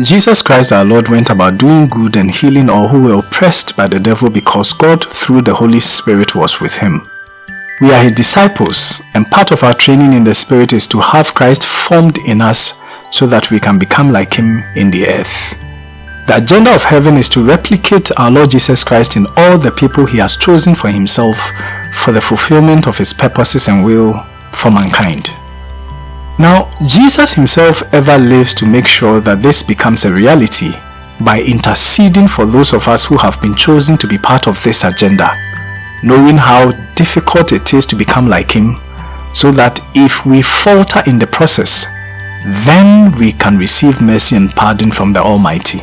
Jesus Christ our Lord went about doing good and healing all who were oppressed by the devil because God through the Holy Spirit was with him. We are his disciples and part of our training in the Spirit is to have Christ formed in us so that we can become like him in the earth. The agenda of heaven is to replicate our Lord Jesus Christ in all the people he has chosen for himself for the fulfillment of his purposes and will for mankind. Now, Jesus himself ever lives to make sure that this becomes a reality by interceding for those of us who have been chosen to be part of this agenda, knowing how difficult it is to become like him, so that if we falter in the process, then we can receive mercy and pardon from the Almighty.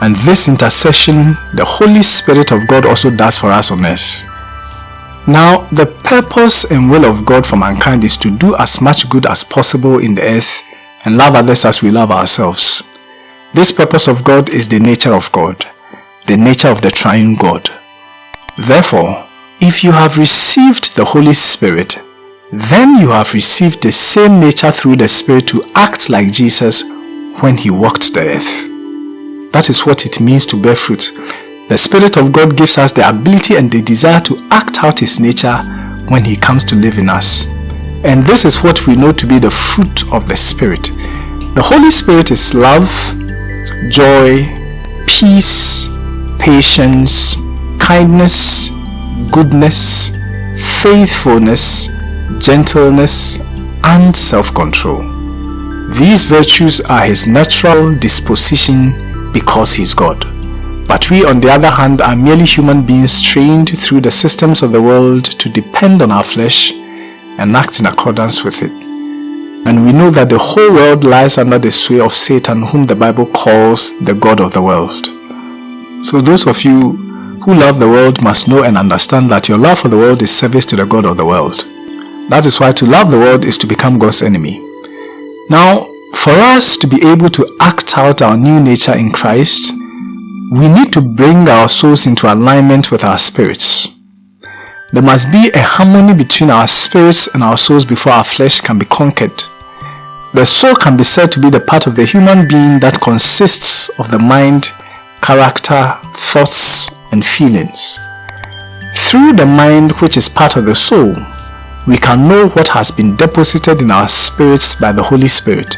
And this intercession, the Holy Spirit of God also does for us on earth. Now, the purpose and will of God for mankind is to do as much good as possible in the earth and love others as we love ourselves. This purpose of God is the nature of God, the nature of the triune God. Therefore, if you have received the Holy Spirit, then you have received the same nature through the Spirit to act like Jesus when he walked the earth. That is what it means to bear fruit. The Spirit of God gives us the ability and the desire to act out His nature when He comes to live in us. And this is what we know to be the fruit of the Spirit. The Holy Spirit is love, joy, peace, patience, kindness, goodness, faithfulness, gentleness, and self-control. These virtues are His natural disposition because He is God. But we on the other hand are merely human beings trained through the systems of the world to depend on our flesh and act in accordance with it. And we know that the whole world lies under the sway of Satan whom the Bible calls the God of the world. So those of you who love the world must know and understand that your love for the world is service to the God of the world. That is why to love the world is to become God's enemy. Now, for us to be able to act out our new nature in Christ, we need to bring our souls into alignment with our spirits. There must be a harmony between our spirits and our souls before our flesh can be conquered. The soul can be said to be the part of the human being that consists of the mind, character, thoughts, and feelings. Through the mind which is part of the soul, we can know what has been deposited in our spirits by the Holy Spirit.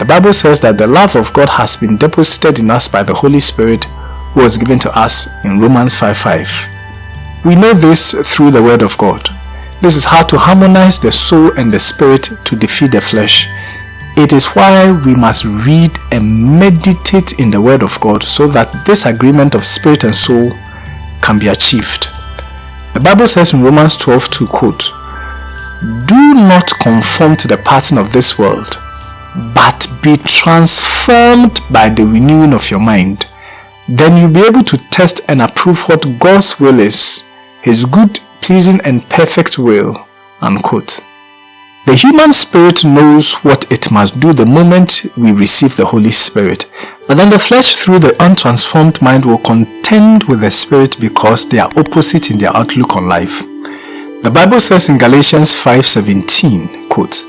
The Bible says that the love of God has been deposited in us by the Holy Spirit who was given to us in Romans 5.5. We know this through the Word of God. This is how to harmonize the soul and the spirit to defeat the flesh. It is why we must read and meditate in the Word of God so that this agreement of spirit and soul can be achieved. The Bible says in Romans 12 to quote, Do not conform to the pattern of this world, but be transformed by the renewing of your mind. Then you'll be able to test and approve what God's will is, His good, pleasing and perfect will. Unquote. The human spirit knows what it must do the moment we receive the Holy Spirit. But then the flesh through the untransformed mind will contend with the spirit because they are opposite in their outlook on life. The Bible says in Galatians 5.17, quote,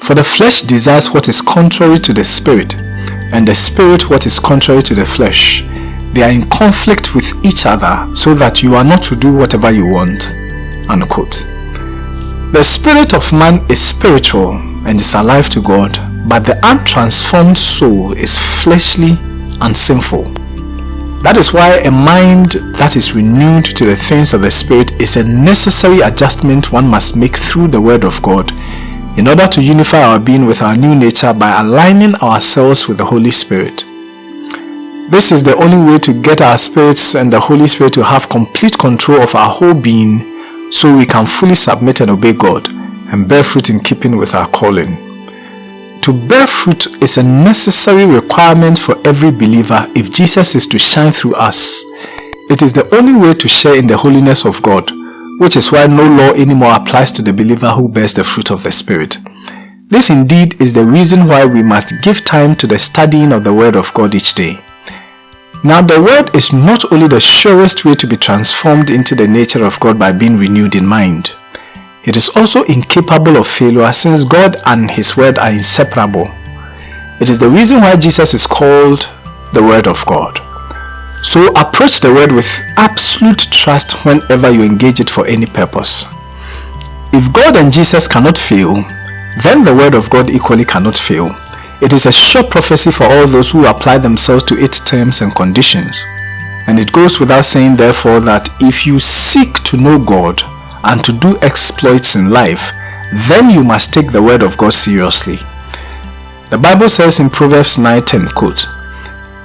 for the flesh desires what is contrary to the spirit, and the spirit what is contrary to the flesh. They are in conflict with each other so that you are not to do whatever you want. Unquote. The spirit of man is spiritual and is alive to God, but the untransformed soul is fleshly and sinful. That is why a mind that is renewed to the things of the Spirit is a necessary adjustment one must make through the Word of God in order to unify our being with our new nature by aligning ourselves with the Holy Spirit. This is the only way to get our spirits and the Holy Spirit to have complete control of our whole being so we can fully submit and obey God and bear fruit in keeping with our calling. To bear fruit is a necessary requirement for every believer if Jesus is to shine through us. It is the only way to share in the holiness of God which is why no law anymore applies to the believer who bears the fruit of the Spirit. This indeed is the reason why we must give time to the studying of the Word of God each day. Now the Word is not only the surest way to be transformed into the nature of God by being renewed in mind. It is also incapable of failure since God and His Word are inseparable. It is the reason why Jesus is called the Word of God. So approach the Word with absolute trust whenever you engage it for any purpose. If God and Jesus cannot fail, then the Word of God equally cannot fail. It is a sure prophecy for all those who apply themselves to its terms and conditions. And it goes without saying therefore that if you seek to know God and to do exploits in life, then you must take the word of God seriously. The Bible says in Proverbs 9:10, quote,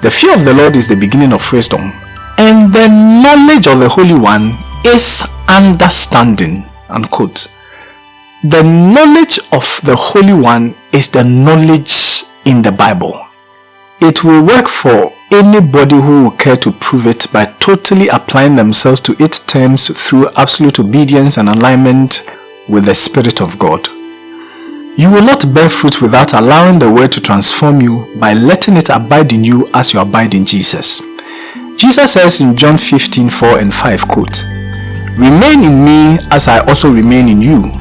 The fear of the Lord is the beginning of wisdom, and the knowledge of the Holy One is understanding, unquote. The knowledge of the Holy One is the knowledge in the Bible. It will work for anybody who will care to prove it by totally applying themselves to its terms through absolute obedience and alignment with the Spirit of God. You will not bear fruit without allowing the word to transform you by letting it abide in you as you abide in Jesus. Jesus says in John 15, 4 and 5, quote, Remain in me as I also remain in you.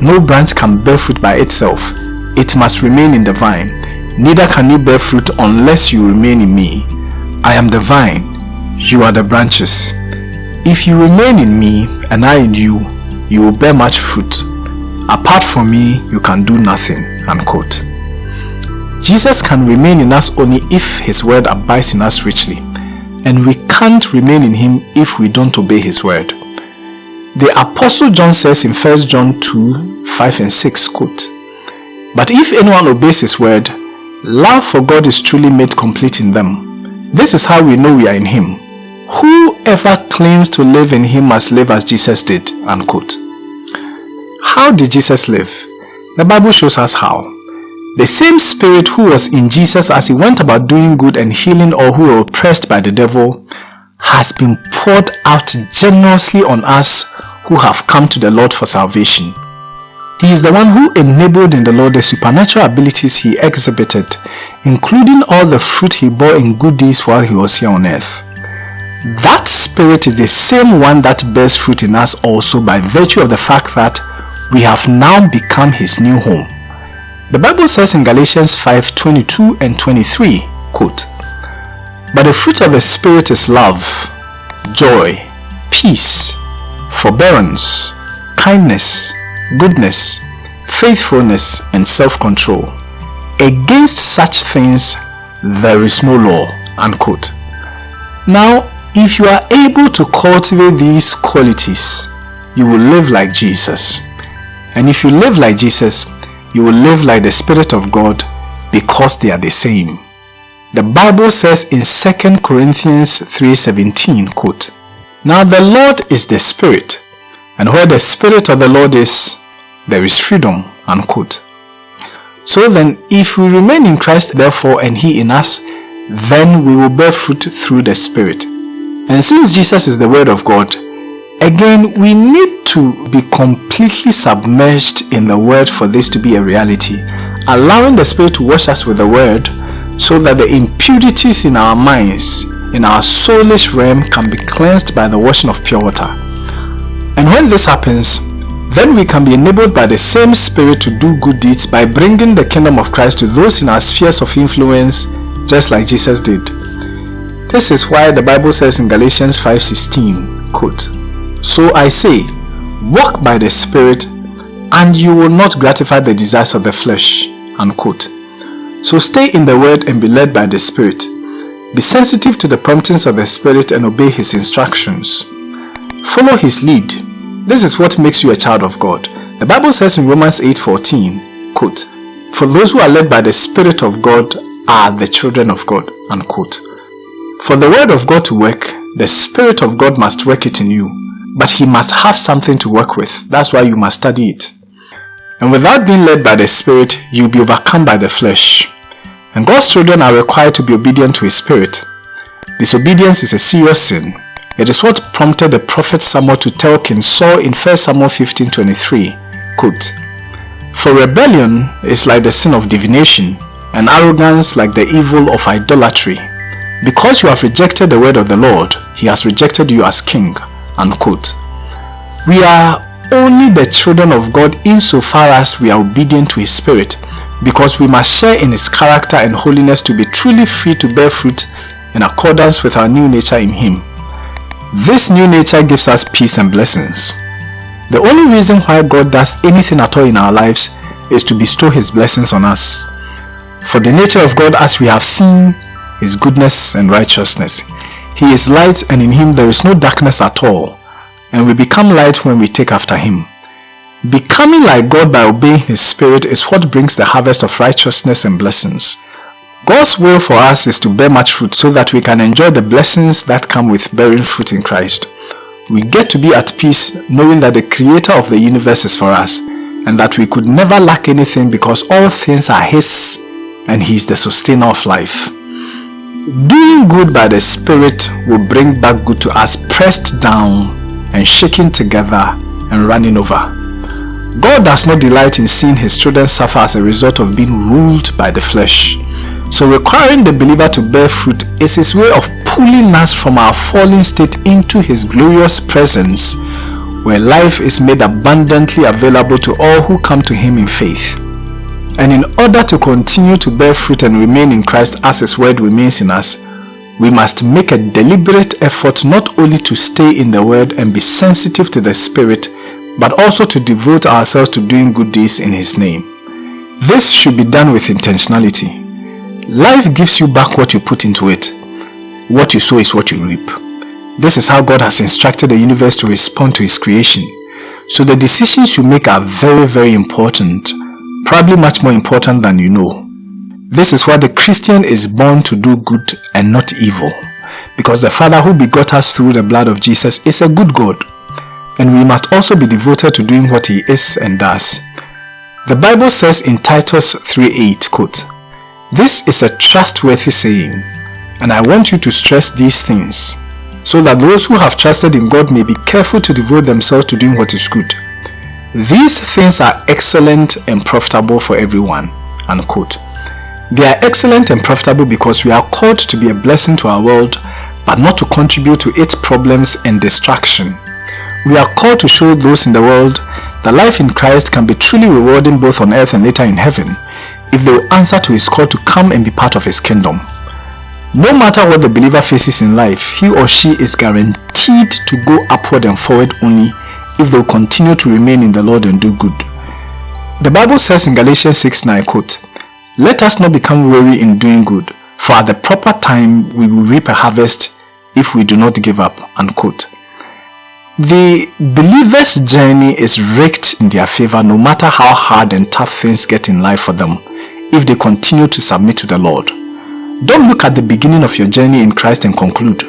No branch can bear fruit by itself. It must remain in the vine. Neither can you bear fruit unless you remain in me. I am the vine, you are the branches. If you remain in me and I in you, you will bear much fruit. Apart from me, you can do nothing. Unquote. Jesus can remain in us only if his word abides in us richly. And we can't remain in him if we don't obey his word. The Apostle John says in 1 John 2, 5 and 6, quote, But if anyone obeys his word, love for God is truly made complete in them. This is how we know we are in him. Whoever claims to live in him must live as Jesus did, unquote. How did Jesus live? The Bible shows us how. The same spirit who was in Jesus as he went about doing good and healing all who were oppressed by the devil has been poured out generously on us who have come to the Lord for salvation. He is the one who enabled in the Lord the supernatural abilities he exhibited, including all the fruit he bore in good deeds while he was here on earth. That spirit is the same one that bears fruit in us also by virtue of the fact that we have now become his new home. The Bible says in Galatians 5, 22 and 23, quote, But the fruit of the Spirit is love, joy, peace, forbearance, kindness, goodness, faithfulness, and self-control. Against such things there is no law. Unquote. Now, if you are able to cultivate these qualities, you will live like Jesus. And if you live like Jesus, you will live like the Spirit of God because they are the same. The Bible says in 2 Corinthians 3.17, quote, now the Lord is the Spirit, and where the Spirit of the Lord is, there is freedom. Unquote. So then, if we remain in Christ therefore and He in us, then we will bear fruit through the Spirit. And since Jesus is the Word of God, again we need to be completely submerged in the Word for this to be a reality, allowing the Spirit to wash us with the Word so that the impurities in our minds in our soulish realm can be cleansed by the washing of pure water. And when this happens, then we can be enabled by the same Spirit to do good deeds by bringing the kingdom of Christ to those in our spheres of influence just like Jesus did. This is why the Bible says in Galatians 5.16, quote, So I say, walk by the Spirit and you will not gratify the desires of the flesh, unquote. So stay in the word and be led by the Spirit. Be sensitive to the promptings of the Spirit and obey His instructions. Follow His lead. This is what makes you a child of God. The Bible says in Romans 8.14, quote, For those who are led by the Spirit of God are the children of God, unquote. For the Word of God to work, the Spirit of God must work it in you. But He must have something to work with. That's why you must study it. And without being led by the Spirit, you'll be overcome by the flesh. And God's children are required to be obedient to His Spirit. Disobedience is a serious sin. It is what prompted the prophet Samuel to tell King Saul in 1 Samuel 15.23, quote, For rebellion is like the sin of divination, and arrogance like the evil of idolatry. Because you have rejected the word of the Lord, He has rejected you as king. We are only the children of God insofar as we are obedient to His Spirit because we must share in his character and holiness to be truly free to bear fruit in accordance with our new nature in him. This new nature gives us peace and blessings. The only reason why God does anything at all in our lives is to bestow his blessings on us. For the nature of God as we have seen is goodness and righteousness. He is light and in him there is no darkness at all and we become light when we take after him. Becoming like God by obeying his spirit is what brings the harvest of righteousness and blessings. God's will for us is to bear much fruit so that we can enjoy the blessings that come with bearing fruit in Christ. We get to be at peace knowing that the creator of the universe is for us and that we could never lack anything because all things are his and he is the sustainer of life. Doing good by the Spirit will bring back good to us pressed down and shaken together and running over. God does not delight in seeing his children suffer as a result of being ruled by the flesh. So requiring the believer to bear fruit is his way of pulling us from our fallen state into his glorious presence where life is made abundantly available to all who come to him in faith. And in order to continue to bear fruit and remain in Christ as his word remains in us, we must make a deliberate effort not only to stay in the word and be sensitive to the spirit, but also to devote ourselves to doing good deeds in his name. This should be done with intentionality. Life gives you back what you put into it. What you sow is what you reap. This is how God has instructed the universe to respond to his creation. So the decisions you make are very very important, probably much more important than you know. This is why the Christian is born to do good and not evil. Because the Father who begot us through the blood of Jesus is a good God. And we must also be devoted to doing what he is and does. The Bible says in Titus 3.8, quote, this is a trustworthy saying, and I want you to stress these things, so that those who have trusted in God may be careful to devote themselves to doing what is good. These things are excellent and profitable for everyone. Unquote. They are excellent and profitable because we are called to be a blessing to our world, but not to contribute to its problems and destruction. We are called to show those in the world that life in Christ can be truly rewarding both on earth and later in heaven, if they will answer to his call to come and be part of his kingdom. No matter what the believer faces in life, he or she is guaranteed to go upward and forward only if they will continue to remain in the Lord and do good. The Bible says in Galatians 6 9 quote, Let us not become weary in doing good, for at the proper time we will reap a harvest if we do not give up. Unquote. The believer's journey is rigged in their favor no matter how hard and tough things get in life for them if they continue to submit to the Lord. Don't look at the beginning of your journey in Christ and conclude.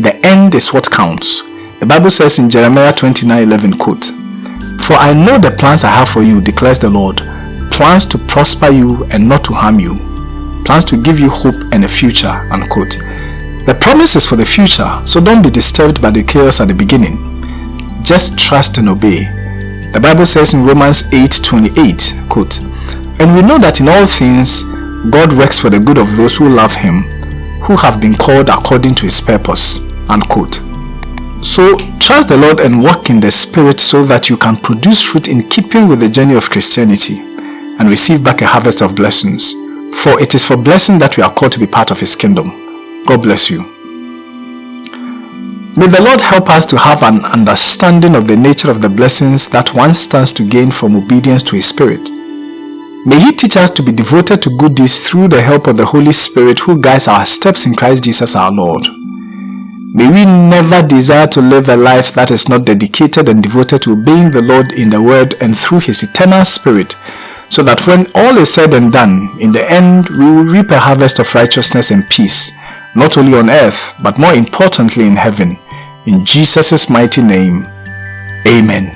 The end is what counts. The Bible says in Jeremiah 29:11 quote, For I know the plans I have for you, declares the Lord, plans to prosper you and not to harm you, plans to give you hope and a future, unquote. The promise is for the future, so don't be disturbed by the chaos at the beginning. Just trust and obey. The Bible says in Romans 8:28, quote, and we know that in all things, God works for the good of those who love Him, who have been called according to His purpose. Unquote. So, trust the Lord and walk in the Spirit so that you can produce fruit in keeping with the journey of Christianity and receive back a harvest of blessings. For it is for blessing that we are called to be part of His kingdom. God bless you. May the Lord help us to have an understanding of the nature of the blessings that one stands to gain from obedience to His Spirit May He teach us to be devoted to good deeds through the help of the Holy Spirit who guides our steps in Christ Jesus our Lord. May we never desire to live a life that is not dedicated and devoted to obeying the Lord in the Word and through His eternal Spirit, so that when all is said and done, in the end we will reap a harvest of righteousness and peace, not only on earth, but more importantly in heaven. In Jesus' mighty name, Amen.